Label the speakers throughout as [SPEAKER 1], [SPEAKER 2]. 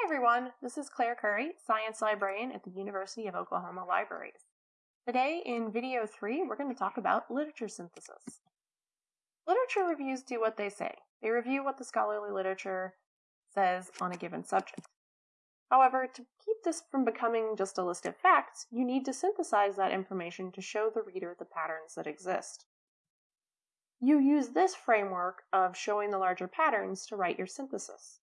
[SPEAKER 1] Hi everyone, this is Claire Curry, Science Librarian at the University of Oklahoma Libraries. Today in video 3, we're going to talk about literature synthesis. Literature reviews do what they say. They review what the scholarly literature says on a given subject. However, to keep this from becoming just a list of facts, you need to synthesize that information to show the reader the patterns that exist. You use this framework of showing the larger patterns to write your synthesis.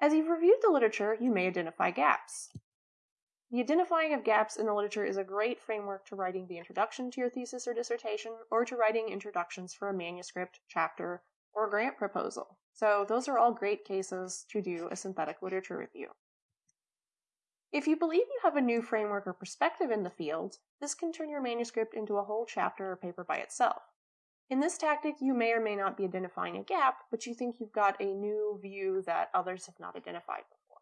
[SPEAKER 1] As you've reviewed the literature, you may identify gaps. The identifying of gaps in the literature is a great framework to writing the introduction to your thesis or dissertation, or to writing introductions for a manuscript, chapter, or grant proposal. So those are all great cases to do a synthetic literature review. If you believe you have a new framework or perspective in the field, this can turn your manuscript into a whole chapter or paper by itself. In this tactic, you may or may not be identifying a gap, but you think you've got a new view that others have not identified before.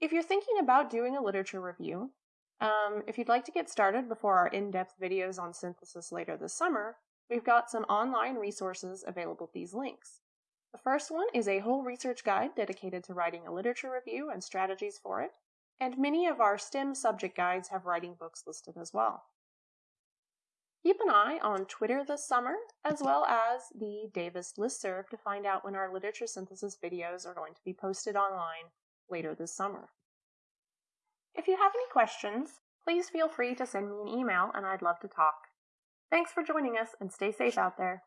[SPEAKER 1] If you're thinking about doing a literature review, um, if you'd like to get started before our in-depth videos on synthesis later this summer, we've got some online resources available at these links. The first one is a whole research guide dedicated to writing a literature review and strategies for it, and many of our STEM subject guides have writing books listed as well. Keep an eye on Twitter this summer, as well as the Davis listserv to find out when our literature synthesis videos are going to be posted online later this summer. If you have any questions, please feel free to send me an email and I'd love to talk. Thanks for joining us and stay safe out there.